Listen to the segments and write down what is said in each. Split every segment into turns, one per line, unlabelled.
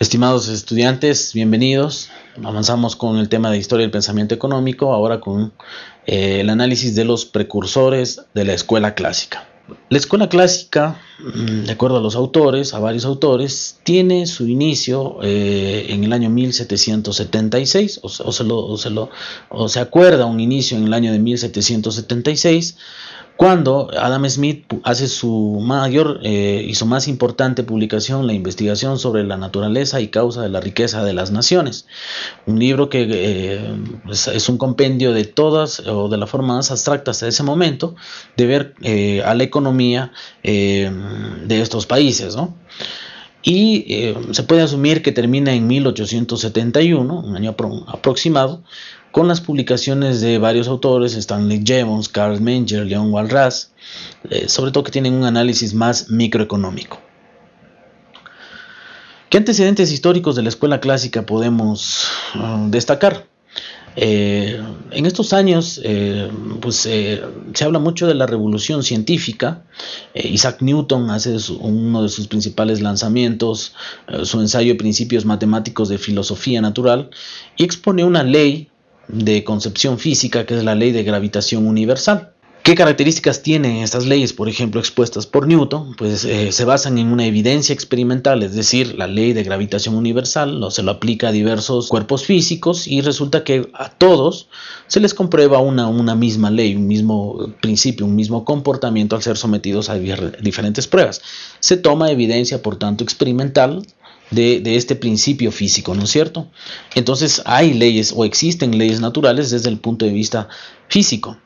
Estimados estudiantes, bienvenidos. Avanzamos con el tema de historia del pensamiento económico, ahora con eh, el análisis de los precursores de la escuela clásica. La escuela clásica, mm, de acuerdo a los autores, a varios autores, tiene su inicio eh, en el año 1776, o, se o se acuerda un inicio en el año de 1776, cuando Adam Smith hace su mayor eh, y su más importante publicación, la investigación sobre la naturaleza y causa de la riqueza de las naciones. Un libro que eh, es, un compendio de todas, o de la forma más abstracta hasta ese momento, de ver eh, a la economía de estos países. Y se puede asumir que termina en 1871, un año aproximado, con las publicaciones de varios autores, Stanley Jevons, Carl Menger, Leon Walras, eh, sobre todo que tienen un análisis más microeconómico. ¿Qué antecedentes históricos de la escuela clásica podemos uh, destacar? Eh, en estos años eh, pues, se habla mucho de la revolución científica. Isaac Newton hace uno de sus principales lanzamientos, su ensayo principios matemáticos de filosofía natural, y expone una ley de concepción física, que es la ley de gravitación universal. ¿Qué características tienen estas leyes, por ejemplo, expuestas por Newton? Pues eh, se basan en una evidencia experimental, es decir, la ley de gravitación universal, se lo aplica a diversos cuerpos físicos y resulta que a todos se les comprueba una, misma ley, un mismo principio, un mismo comportamiento al ser sometidos a diferentes pruebas. Se toma evidencia, por tanto, experimental de, este principio físico, ¿no es cierto? Entonces hay leyes o existen leyes naturales desde el punto de vista físico.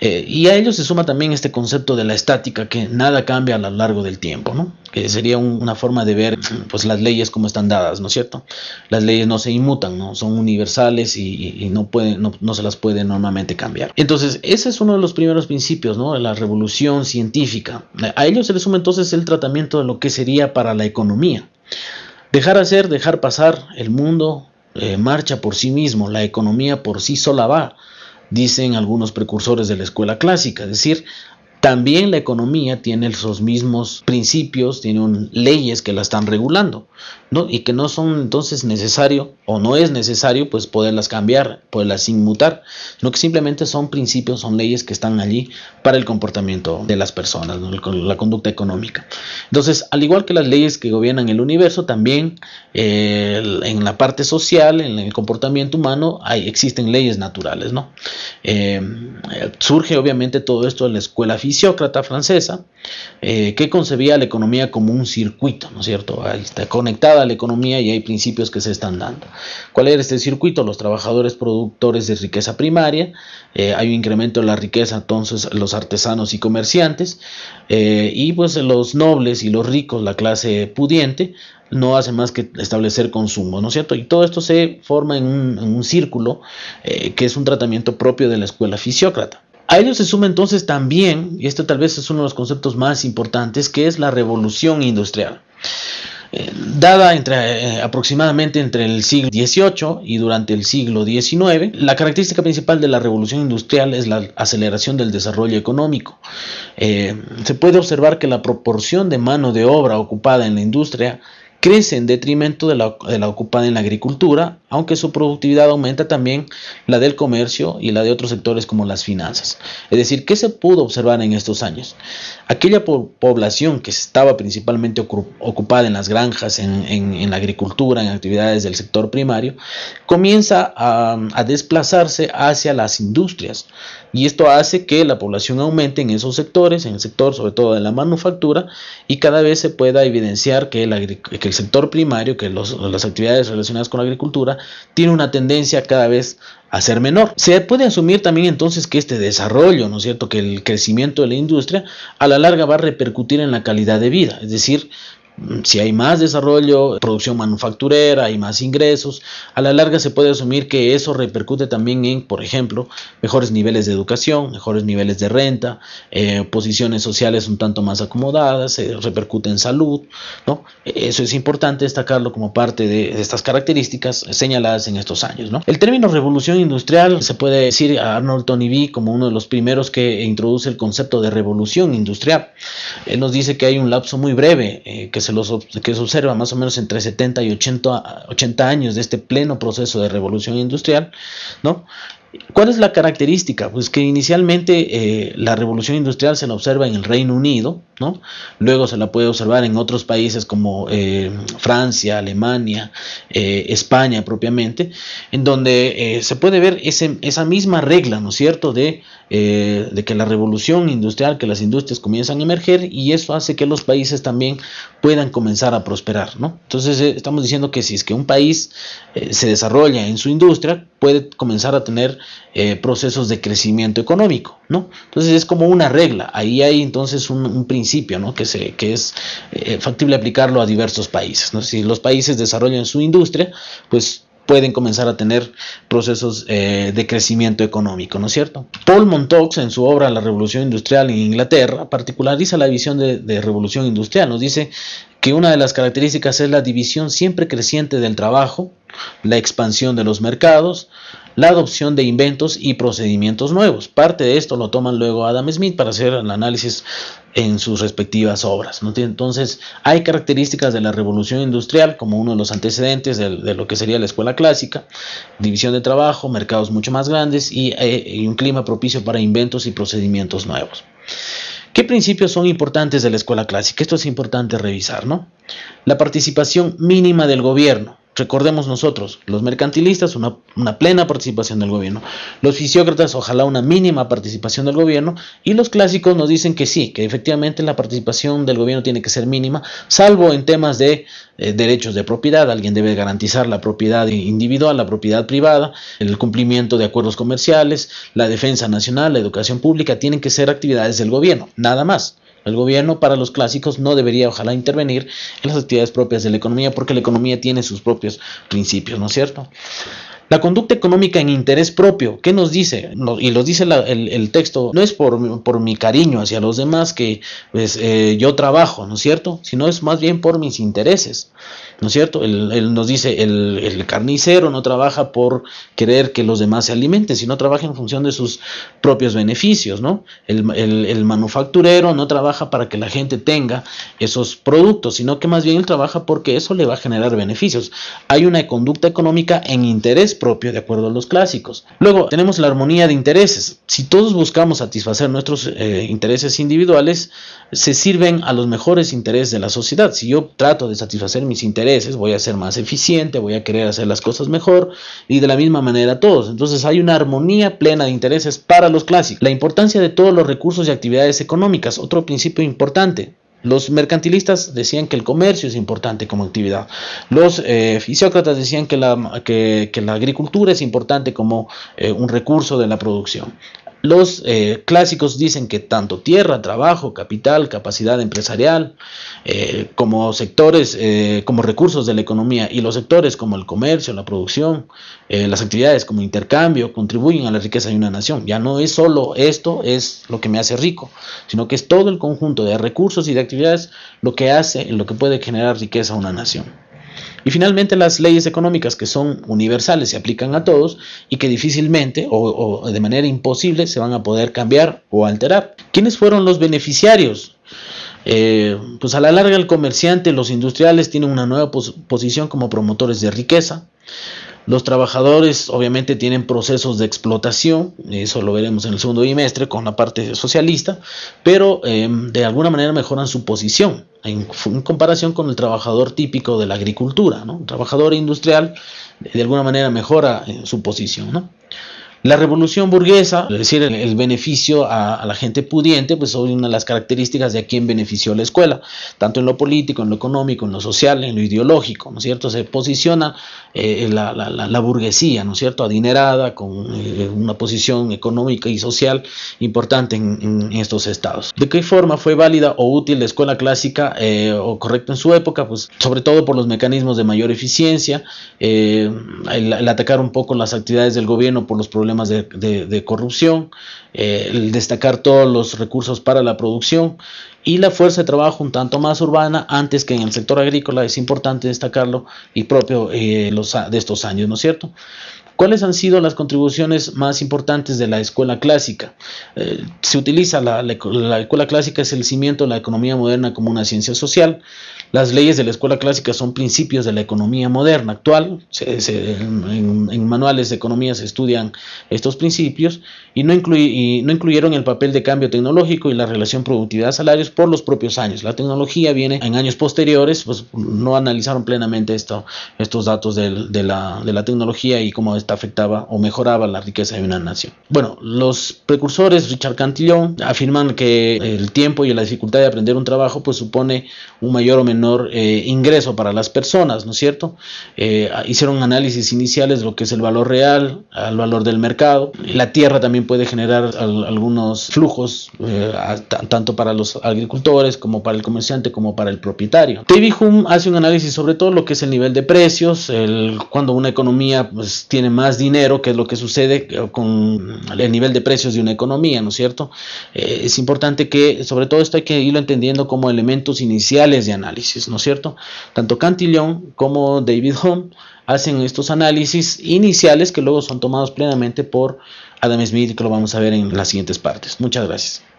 Eh, y a ello se suma también este concepto de la estática, que nada cambia a lo largo del tiempo, ¿no? que sería una forma de ver pues, las leyes como están dadas, ¿no es cierto? Las leyes no se inmutan, ¿no? son universales y, no, se las puede normalmente cambiar. Entonces, ese es uno de los primeros principios ¿no? de la revolución científica. A ello se le suma entonces el tratamiento de lo que sería para la economía. Dejar hacer, dejar pasar, el mundo eh, marcha por sí mismo, la economía por sí sola va dicen algunos precursores de la escuela clásica, es decir, también la economía tiene esos mismos principios, tiene leyes que la están regulando, ¿no? Y que no son entonces necesario o no es necesario pues poderlas cambiar, poderlas inmutar, sino que simplemente son principios, son leyes que están allí para el comportamiento de las personas, la conducta económica. Entonces, al igual que las leyes que gobiernan el universo, también eh, en la parte social, en el comportamiento humano, hay, existen leyes naturales, ¿no? Eh, surge obviamente todo esto en la escuela física fisiócrata francesa, eh, que concebía la economía como un circuito, ¿no es cierto? Ahí está conectada a la economía y hay principios que se están dando. ¿Cuál era este circuito? Los trabajadores productores de riqueza primaria, eh, hay un incremento de la riqueza, entonces los artesanos y comerciantes, eh, y pues los nobles y los ricos, la clase pudiente, no hace más que establecer consumo, ¿no es cierto? Y todo esto se forma en un, círculo que es un tratamiento propio de la escuela fisiócrata. A ello se suma entonces también, y este tal vez es uno de los conceptos más importantes, que es la revolución industrial. Eh, dada entre, eh, aproximadamente entre el siglo XVIII y durante el siglo XIX, la característica principal de la revolución industrial es la aceleración del desarrollo económico. Eh, se puede observar que la proporción de mano de obra ocupada en la industria crece en detrimento de la, de la, ocupada en la agricultura, aunque su productividad aumenta también la del comercio y la de otros sectores como las finanzas. Es decir, ¿qué se pudo observar en estos años? Aquella población que estaba principalmente ocupada en las granjas, en, la agricultura, en actividades del sector primario, comienza a, a desplazarse hacia las industrias. Y esto hace que la población aumente en esos sectores, en el sector sobre todo de la manufactura, y cada vez se pueda evidenciar que el, que el sector primario, que las actividades relacionadas con la agricultura, tiene una tendencia cada vez a ser menor. Se puede asumir también entonces que este desarrollo, ¿no es cierto?, que el crecimiento de la industria a la larga va a repercutir en la calidad de vida, es decir, si hay más desarrollo, producción manufacturera, hay más ingresos, a la larga se puede asumir que eso repercute también en, por ejemplo, mejores niveles de educación, mejores niveles de renta, eh, posiciones sociales un tanto más acomodadas, se repercute en salud, ¿no? Eso es importante destacarlo como parte de, estas características señaladas en estos años, ¿no? El término revolución industrial se puede decir a Arnold Tony B como uno de los primeros que introduce el concepto de revolución industrial. Él nos dice que hay un lapso muy breve eh, que se, los, que se observa más o menos entre 70 y 80, 80 años de este pleno proceso de revolución industrial, ¿no? ¿Cuál es la característica? Pues que inicialmente eh, la revolución industrial se la observa en el Reino Unido, ¿no? Luego se la puede observar en otros países como eh, Francia, Alemania, eh, España propiamente, en donde se puede ver ese, esa misma regla, ¿no es cierto?, de, de que la revolución industrial, que las industrias comienzan a emerger y eso hace que los países también puedan comenzar a prosperar, ¿no? Entonces estamos diciendo que si es que un país se desarrolla en su industria, puede comenzar a tener eh, procesos de crecimiento económico, ¿no? Entonces es como una regla, ahí hay entonces un, principio, ¿no? Que, se, que es eh, factible aplicarlo a diversos países, ¿no? Si los países desarrollan su industria, pues pueden comenzar a tener procesos eh, de crecimiento económico, ¿no es cierto? Paul Montaux, en su obra La Revolución Industrial en Inglaterra, particulariza la visión de, revolución industrial. Nos dice que una de las características es la división siempre creciente del trabajo, la expansión de los mercados, la adopción de inventos y procedimientos nuevos. Parte de esto lo toman luego Adam Smith para hacer el análisis en sus respectivas obras. Entonces, hay características de la revolución industrial como uno de los antecedentes de, lo que sería la escuela clásica, división de trabajo, mercados mucho más grandes y, eh, y un clima propicio para inventos y procedimientos nuevos. ¿Qué principios son importantes de la escuela clásica? Esto es importante revisar, ¿no? La participación mínima del gobierno. Recordemos nosotros, los mercantilistas, una, plena participación del gobierno. Los fisiócratas, ojalá una mínima participación del gobierno. Y los clásicos nos dicen que sí, que efectivamente la participación del gobierno tiene que ser mínima, salvo en temas de eh, derechos de propiedad. Alguien debe garantizar la propiedad individual, la propiedad privada, el cumplimiento de acuerdos comerciales, la defensa nacional, la educación pública, tienen que ser actividades del gobierno, nada más. El gobierno para los clásicos no debería ojalá intervenir en las actividades propias de la economía porque la economía tiene sus propios principios, ¿no es cierto? La conducta económica en interés propio, ¿qué nos dice? y lo dice el, texto, no es por, por, mi cariño hacia los demás que pues, eh, yo trabajo, ¿no es cierto? Sino es más bien por mis intereses. ¿no es cierto? Él, nos dice, el, carnicero no trabaja por querer que los demás se alimenten, sino trabaja en función de sus propios beneficios, ¿no? El, manufacturero no trabaja para que la gente tenga esos productos, sino que más bien él trabaja porque eso le va a generar beneficios. Hay una conducta económica en interés propio, de acuerdo a los clásicos. Luego tenemos la armonía de intereses. Si todos buscamos satisfacer nuestros eh, intereses individuales, se sirven a los mejores intereses de la sociedad. Si yo trato de satisfacer mis intereses, voy a ser más eficiente, voy a querer hacer las cosas mejor y de la misma manera todos. Entonces hay una armonía plena de intereses para los clásicos. La importancia de todos los recursos y actividades económicas, otro principio importante. Los mercantilistas decían que el comercio es importante como actividad. Los eh, fisiócratas decían que la, que, la, agricultura es importante como eh, un recurso de la producción. Los eh, clásicos dicen que tanto tierra, trabajo, capital, capacidad empresarial, eh, como sectores, eh, como recursos de la economía y los sectores como el comercio, la producción, las actividades como intercambio, contribuyen a la riqueza de una nación. Ya no es solo esto, es lo que me hace rico, sino que es todo el conjunto de recursos y de actividades lo que hace, lo que puede generar riqueza a una nación. Y finalmente las leyes económicas que son universales, se aplican a todos y que difícilmente o, de manera imposible se van a poder cambiar o alterar. ¿Quiénes fueron los beneficiarios? Eh, pues a la larga el comerciante, los industriales tienen una nueva posición como promotores de riqueza. Los trabajadores obviamente tienen procesos de explotación, eso lo veremos en el segundo bimestre con la parte socialista, pero eh, de alguna manera mejoran su posición en, comparación con el trabajador típico de la agricultura. ¿no? Trabajador industrial de alguna manera mejora eh, su posición. La revolución burguesa, es decir, el, beneficio a, la gente pudiente, pues son una de las características de a quien benefició la escuela, tanto en lo político, en lo económico, en lo social, en lo ideológico, ¿no es cierto? Se posiciona eh, la, burguesía, ¿no es cierto?, adinerada, con eh, una posición económica y social importante en, estos estados. ¿De qué forma fue válida o útil la escuela clásica eh, o correcta en su época? Pues sobre todo por los mecanismos de mayor eficiencia, el atacar un poco las actividades del gobierno por los problemas de, corrupción, eh, el destacar todos los recursos para la producción y la fuerza de trabajo un tanto más urbana antes que en el sector agrícola, es importante destacarlo y propio eh, los, de estos años, ¿no es cierto? ¿Cuáles han sido las contribuciones más importantes de la escuela clásica? Eh, se utiliza la, la, escuela clásica es el cimiento de la economía moderna como una ciencia social. Las leyes de la escuela clásica son principios de la economía moderna actual. en, manuales de economía se estudian estos principios y no, y no incluyeron el papel de cambio tecnológico y la relación productividad-salarios por los propios años. La tecnología viene en años posteriores, pues no analizaron plenamente esto, estos datos de, de, la, de la tecnología y cómo esta afectaba o mejoraba la riqueza de una nación. Bueno, los precursores, Richard Cantillon, afirman que el tiempo y la dificultad de aprender un trabajo pues supone un mayor o menor eh, ingreso para las personas, ¿no es cierto? Eh, hicieron análisis iniciales de lo que es el valor real, al valor del mercado. La tierra también puede generar algunos flujos, eh, tanto para los agricultores como para el comerciante como para el propietario. David Hume hace un análisis sobre todo lo que es el nivel de precios, el, cuando una economía pues, tiene más dinero, que es lo que sucede con el nivel de precios de una economía, ¿no es cierto? es importante que sobre todo esto hay que irlo entendiendo como elementos iniciales de ¿no es cierto? Tanto Cantillon como David Hume hacen estos análisis iniciales que luego son tomados plenamente por Adam Smith, que lo vamos a ver en las siguientes partes. Muchas gracias.